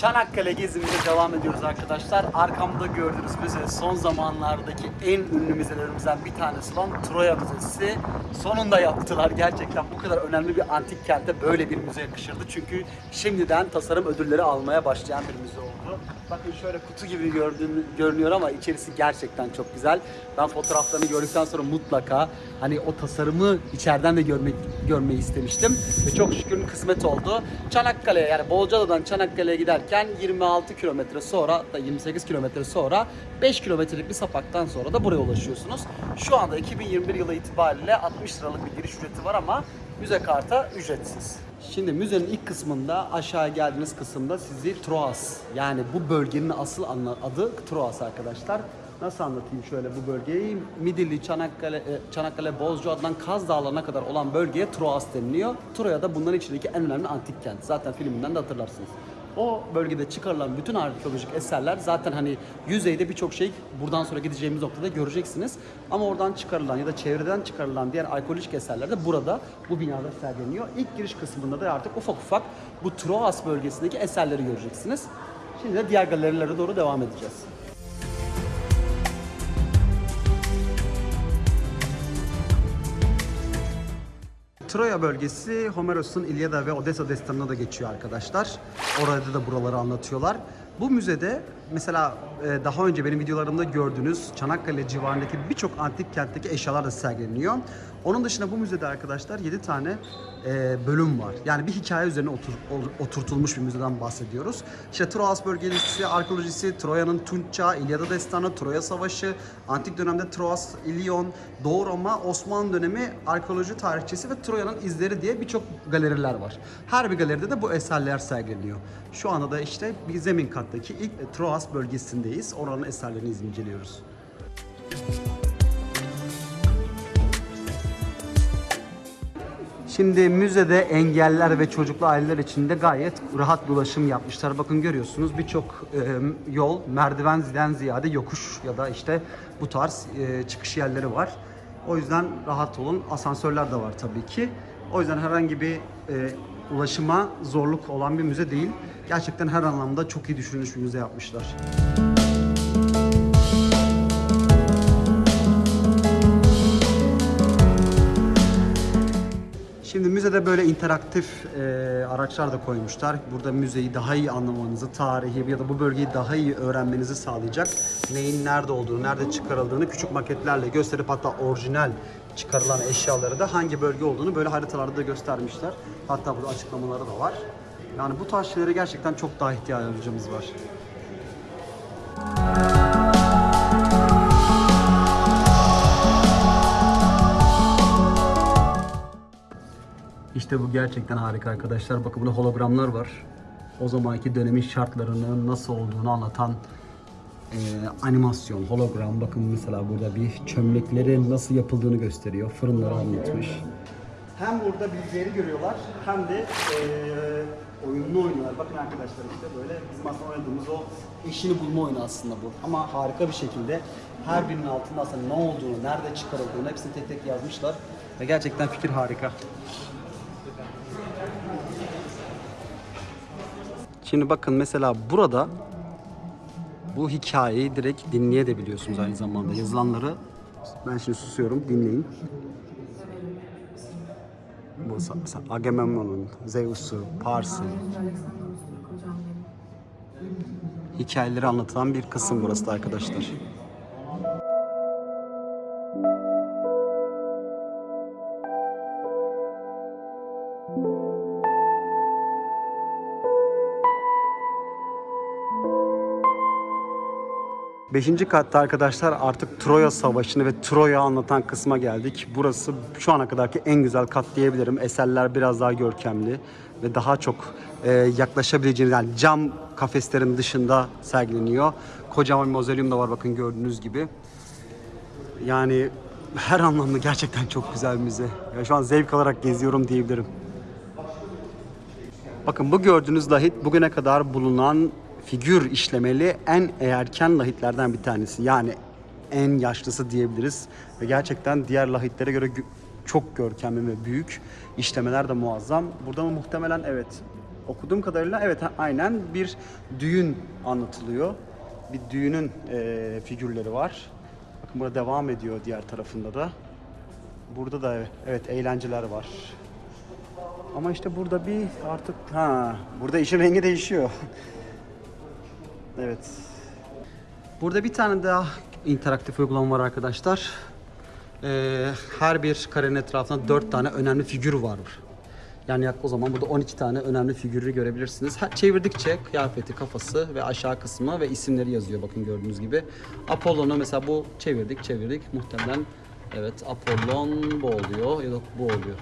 Çanakkale gezimize devam ediyoruz arkadaşlar. Arkamda gördüğünüz müze son zamanlardaki en ünlü müzelerimizden bir tanesi olan Troya Müzesi. Sonunda yaptılar. Gerçekten bu kadar önemli bir antik kente böyle bir müze yakışırdı. Çünkü şimdiden tasarım ödülleri almaya başlayan bir müze oldu. Bakın şöyle kutu gibi gördüğün, görünüyor ama içerisi gerçekten çok güzel. Ben fotoğraflarını gördükten sonra mutlaka hani o tasarımı içeriden de görmek görmeyi istemiştim. Ve çok şükür kısmet oldu. Çanakkale'ye yani Bolcaada'dan Çanakkale'ye giderken 26 kilometre sonra da 28 kilometre sonra 5 kilometrelik bir sapaktan sonra da buraya ulaşıyorsunuz. Şu anda 2021 yılı itibariyle 60 liralık bir giriş ücreti var ama müze karta ücretsiz. Şimdi müzenin ilk kısmında aşağı geldiğiniz kısımda sizi Troas yani bu bölgenin asıl adı Troas arkadaşlar. Nasıl anlatayım şöyle bu bölgeyi? Midilli, Çanakkale, e, Çanakkale, Bozcaada'dan Kaz Dağları'na kadar olan bölgeye Troas deniliyor. Troya da bunların içindeki en önemli antik kent. Zaten filminden de hatırlarsınız. O bölgede çıkarılan bütün arkeolojik eserler zaten hani yüzeyde birçok şey buradan sonra gideceğimiz noktada göreceksiniz. Ama oradan çıkarılan ya da çevreden çıkarılan diğer arkeolojik eserler de burada bu binada sergileniyor. İlk giriş kısmında da artık ufak ufak bu Troas bölgesindeki eserleri göreceksiniz. Şimdi de diğer galerilere doğru devam edeceğiz. Troya bölgesi Homeros'un İlyada ve Odessa destanına da geçiyor arkadaşlar. Orada da buraları anlatıyorlar. Bu müzede mesela e, daha önce benim videolarımda gördüğünüz Çanakkale civarındaki birçok antik kentteki eşyalar da sergileniyor. Onun dışında bu müzede arkadaşlar 7 tane e, bölüm var. Yani bir hikaye üzerine otur, oturtulmuş bir müzeden bahsediyoruz. İşte Troas bölgesi, arkeolojisi, Troya'nın Tunç Çağı, İlyada Destanı, Troya Savaşı, antik dönemde Troas, İlyon, Doğu Roma, Osmanlı dönemi arkeoloji tarihçesi ve Troya'nın izleri diye birçok galeriler var. Her bir galeride de bu eserler sergileniyor. Şu anda da işte bir zemin kattaki ilk e, Troas bölgesindeyiz. Oranın eserlerini inceliyoruz. Şimdi müzede engeller ve çocuklu aileler için de gayet rahat bir ulaşım yapmışlar. Bakın görüyorsunuz birçok e, yol merdivenden ziyade yokuş ya da işte bu tarz e, çıkış yerleri var. O yüzden rahat olun. Asansörler de var tabii ki. O yüzden herhangi bir e, ulaşıma zorluk olan bir müze değil. Gerçekten her anlamda çok iyi düşünülmüş bir müze yapmışlar. Şimdi müzede böyle interaktif e, araçlar da koymuşlar. Burada müzeyi daha iyi anlamanızı, tarihi ya da bu bölgeyi daha iyi öğrenmenizi sağlayacak. Neyin nerede olduğunu, nerede çıkarıldığını küçük maketlerle gösterip hatta orijinal çıkarılan eşyaları da hangi bölge olduğunu böyle haritalarda da göstermişler. Hatta burada açıklamaları da var. Yani bu tarz şeylere gerçekten çok daha ihtiyacımız var. İşte bu gerçekten harika arkadaşlar. Bakın burada hologramlar var. O zamanki dönemin şartlarının nasıl olduğunu anlatan e, animasyon, hologram. Bakın mesela burada bir çömleklerin nasıl yapıldığını gösteriyor. Fırınları anlatmış. Hem burada bilgileri görüyorlar hem de e, oyununu oynuyorlar. Bakın arkadaşlar işte böyle bizim aslında oynadığımız o eşini bulma oyunu aslında bu. Ama harika bir şekilde her birinin altında aslında ne olduğunu, nerede çıkarıldığını hepsini tek tek yazmışlar. Ve gerçekten fikir harika. Şimdi bakın mesela burada bu hikayeyi direkt dinleyebiliyorsunuz aynı zamanda. Yazılanları ben şimdi susuyorum dinleyin. Bu mesela Agamemnon'un, Zeus'u, Pars'ı hikayeleri anlatılan bir kısım burası da arkadaşlar. Beşinci katta arkadaşlar artık Troya Savaşı'nı ve Troya anlatan kısma geldik. Burası şu ana kadarki en güzel kat diyebilirim. Eserler biraz daha görkemli ve daha çok e, yaklaşabileceğiniz yani cam kafeslerin dışında sergileniyor. Kocaman bir mozalyum da var bakın gördüğünüz gibi. Yani her anlamda gerçekten çok güzel müze. Ya şu an zevk alarak geziyorum diyebilirim. Bakın bu gördüğünüz lahit bugüne kadar bulunan figür işlemeli en erken lahitlerden bir tanesi. Yani en yaşlısı diyebiliriz. Ve gerçekten diğer lahitlere göre gö- çok görkemli ve büyük. İşlemeler de muazzam. Burada mı muhtemelen evet. okuduğum kadarıyla evet aynen bir düğün anlatılıyor. Bir düğünün e, figürleri var. Bakın burada devam ediyor diğer tarafında da. Burada da evet eğlenceler var. Ama işte burada bir artık ha burada işin rengi değişiyor. evet. Burada bir tane daha interaktif uygulama var arkadaşlar. Ee, her bir karenin etrafında 4 tane önemli figür var. Yani o zaman burada 12 tane önemli figürü görebilirsiniz. Her, çevirdikçe kıyafeti, kafası ve aşağı kısmı ve isimleri yazıyor bakın gördüğünüz gibi. Apollon'u mesela bu çevirdik çevirdik muhtemelen evet Apollon bu oluyor ya da bu oluyor.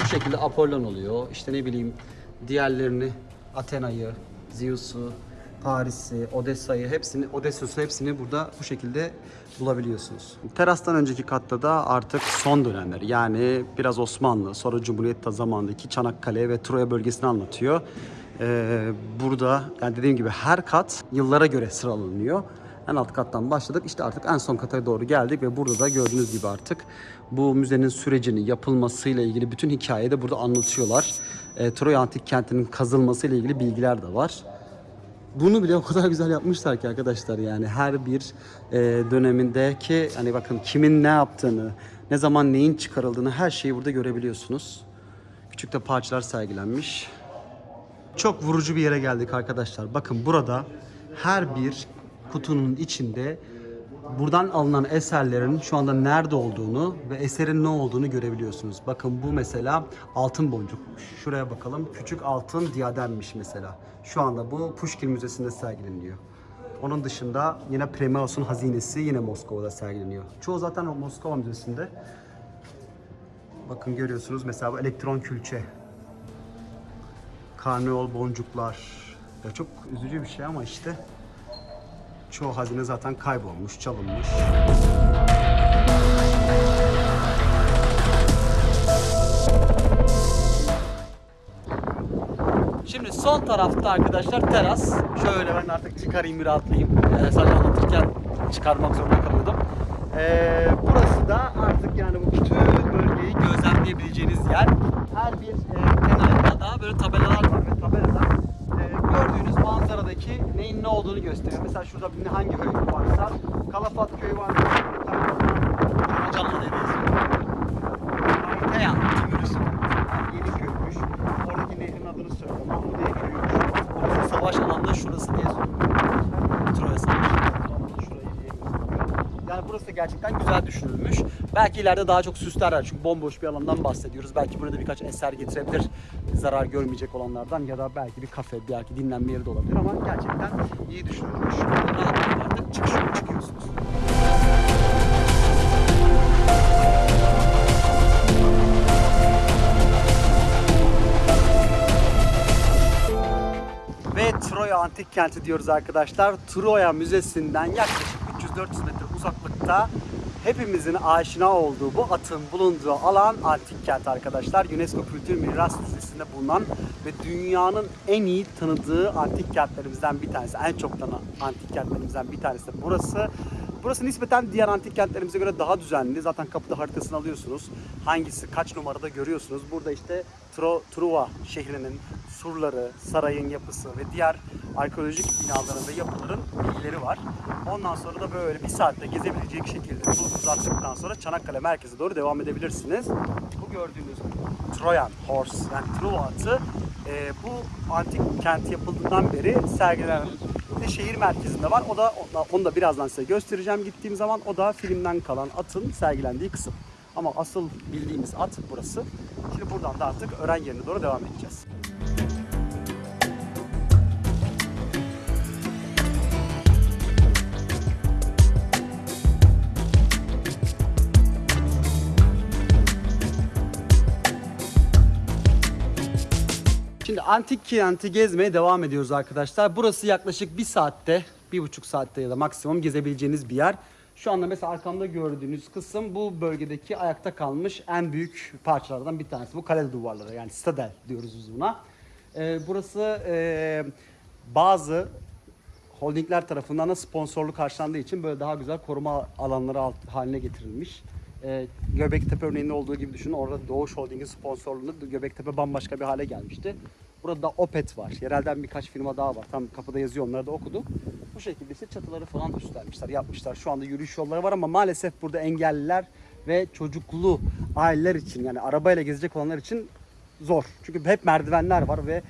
Bu şekilde Apollon oluyor. İşte ne bileyim diğerlerini Athena'yı, Zeus'u, Paris'i, Odessa'yı hepsini, Odysseus'u hepsini burada bu şekilde bulabiliyorsunuz. Terastan önceki katta da artık son dönemler yani biraz Osmanlı sonra Cumhuriyet zamanındaki Çanakkale ve Troya bölgesini anlatıyor. Ee, burada yani dediğim gibi her kat yıllara göre sıralanıyor. En alt kattan başladık. İşte artık en son kata doğru geldik ve burada da gördüğünüz gibi artık bu müzenin sürecini yapılmasıyla ilgili bütün hikayeyi de burada anlatıyorlar. E, Troya Antik Kenti'nin kazılmasıyla ilgili bilgiler de var. Bunu bile o kadar güzel yapmışlar ki arkadaşlar yani her bir e, dönemindeki hani bakın kimin ne yaptığını, ne zaman neyin çıkarıldığını her şeyi burada görebiliyorsunuz. Küçük de parçalar sergilenmiş. Çok vurucu bir yere geldik arkadaşlar. Bakın burada her bir kutunun içinde buradan alınan eserlerin şu anda nerede olduğunu ve eserin ne olduğunu görebiliyorsunuz. Bakın bu mesela altın boncuk. Şuraya bakalım. Küçük altın diademmiş mesela. Şu anda bu Pushkin Müzesi'nde sergileniyor. Onun dışında yine Primaus'un hazinesi yine Moskova'da sergileniyor. Çoğu zaten o Moskova Müzesi'nde. Bakın görüyorsunuz mesela bu elektron külçe karneol boncuklar. Ya çok üzücü bir şey ama işte çoğu hazine zaten kaybolmuş, çalınmış. Şimdi son tarafta arkadaşlar teras. Şöyle ben artık çıkarayım bir rahatlayayım. Ee, sadece anlatırken çıkarmak zorunda kalıyordum. Ee, burası da artık yani bu bütün bölgeyi gözlemleyebileceğiniz yer. Her bir e, kenarında da böyle tabelalar var ve tabelalar gördüğünüz manzaradaki neyin ne olduğunu gösteriyor. Mesela şurada hangi köy varsa Kalafat köyü var. Canlı Timürüs. Yeni köymüş. Oradaki nehrin adını söylüyor. Mahmudiye köyüymüş. Orası savaş alanında şurası diye söylüyor. Yani burası gerçekten güzel düşünülmüş. Belki ileride daha çok süslerler çünkü bomboş bir alandan bahsediyoruz. Belki burada birkaç eser getirebilir zarar görmeyecek olanlardan ya da belki bir kafe, belki dinlenme yeri de olabilir ama gerçekten iyi düşünülmüş. Rahatlıkla artık çıkış yolu çıkıyorsunuz. Ve Troya Antik Kenti diyoruz arkadaşlar. Troya Müzesi'nden yaklaşık 300-400 metre uzaklıkta hepimizin aşina olduğu bu atın bulunduğu alan antik kent arkadaşlar. UNESCO Kültür Miras Listesi'nde bulunan ve dünyanın en iyi tanıdığı antik kentlerimizden bir tanesi. En çok tanınan antik kentlerimizden bir tanesi de burası. Burası nispeten diğer antik kentlerimize göre daha düzenli. Zaten kapıda haritasını alıyorsunuz. Hangisi kaç numarada görüyorsunuz. Burada işte Tro, Truva şehrinin surları, sarayın yapısı ve diğer arkeolojik binaların ve yapıların bilgileri var. Ondan sonra da böyle bir saatte gezebilecek şekilde tulunuzu attıktan sonra Çanakkale merkeze doğru devam edebilirsiniz. Bu gördüğünüz Trojan Horse yani Truva atı e, bu antik kent yapıldığından beri sergilenen de şehir merkezinde var. O da onu da birazdan size göstereceğim gittiğim zaman. O da filmden kalan atın sergilendiği kısım. Ama asıl bildiğimiz at burası. Şimdi buradan da artık öğren yerine doğru devam edeceğiz. Antik kenti gezmeye devam ediyoruz arkadaşlar. Burası yaklaşık bir saatte, bir buçuk saatte ya da maksimum gezebileceğiniz bir yer. Şu anda mesela arkamda gördüğünüz kısım bu bölgedeki ayakta kalmış en büyük parçalardan bir tanesi. Bu kale duvarları yani stadel diyoruz biz buna. Ee, burası e, bazı holdingler tarafından da sponsorluk karşılandığı için böyle daha güzel koruma alanları alt- haline getirilmiş. Ee, Göbektepe örneğinde olduğu gibi düşünün. Orada Doğuş Holding'in sponsorluğunda Göbektepe bambaşka bir hale gelmişti. Burada da Opet var. Yerelden birkaç firma daha var. Tam kapıda yazıyor onları da okuduk. Bu şekilde işte çatıları falan üstlenmişler, yapmışlar. Şu anda yürüyüş yolları var ama maalesef burada engelliler ve çocuklu aileler için yani arabayla gezecek olanlar için zor. Çünkü hep merdivenler var ve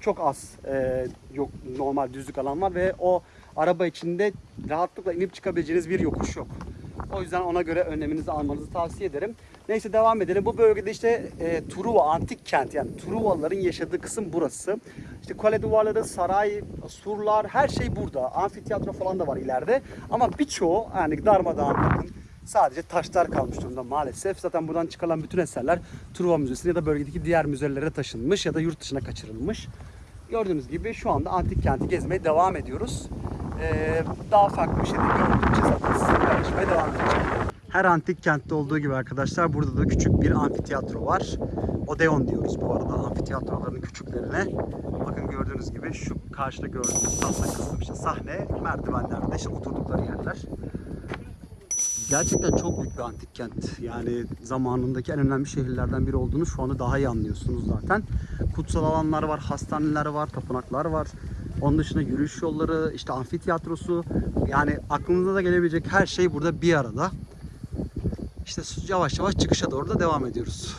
çok az e, yok normal düzlük alan var ve o araba içinde rahatlıkla inip çıkabileceğiniz bir yokuş yok. O yüzden ona göre önleminizi almanızı tavsiye ederim. Neyse devam edelim. Bu bölgede işte e, Truva antik kent yani Truvalıların yaşadığı kısım burası. İşte kale duvarları, saray, surlar her şey burada. Amfiteyatro falan da var ileride. Ama birçoğu yani darmadağın bakın sadece taşlar kalmış durumda maalesef. Zaten buradan çıkarılan bütün eserler Truva Müzesi'ne ya da bölgedeki diğer müzelere taşınmış ya da yurt dışına kaçırılmış. Gördüğünüz gibi şu anda antik kenti gezmeye devam ediyoruz. Ee, daha farklı bir şey de gördükçe zaten sizinle devam edeceğim. Her antik kentte olduğu gibi arkadaşlar burada da küçük bir amfiteyatro var. Odeon diyoruz bu arada amfiteyatroların küçüklerine. Bakın gördüğünüz gibi şu karşıda gördüğünüz tahta kısım işte sahne, merdivenlerde işte oturdukları yerler. Gerçekten çok büyük bir antik kent. Yani zamanındaki en önemli şehirlerden biri olduğunu şu anda daha iyi anlıyorsunuz zaten. Kutsal alanlar var, hastaneler var, tapınaklar var. Onun dışında yürüyüş yolları, işte amfiteyatrosu. Yani aklınıza da gelebilecek her şey burada bir arada. İşte yavaş yavaş çıkışa doğru da devam ediyoruz.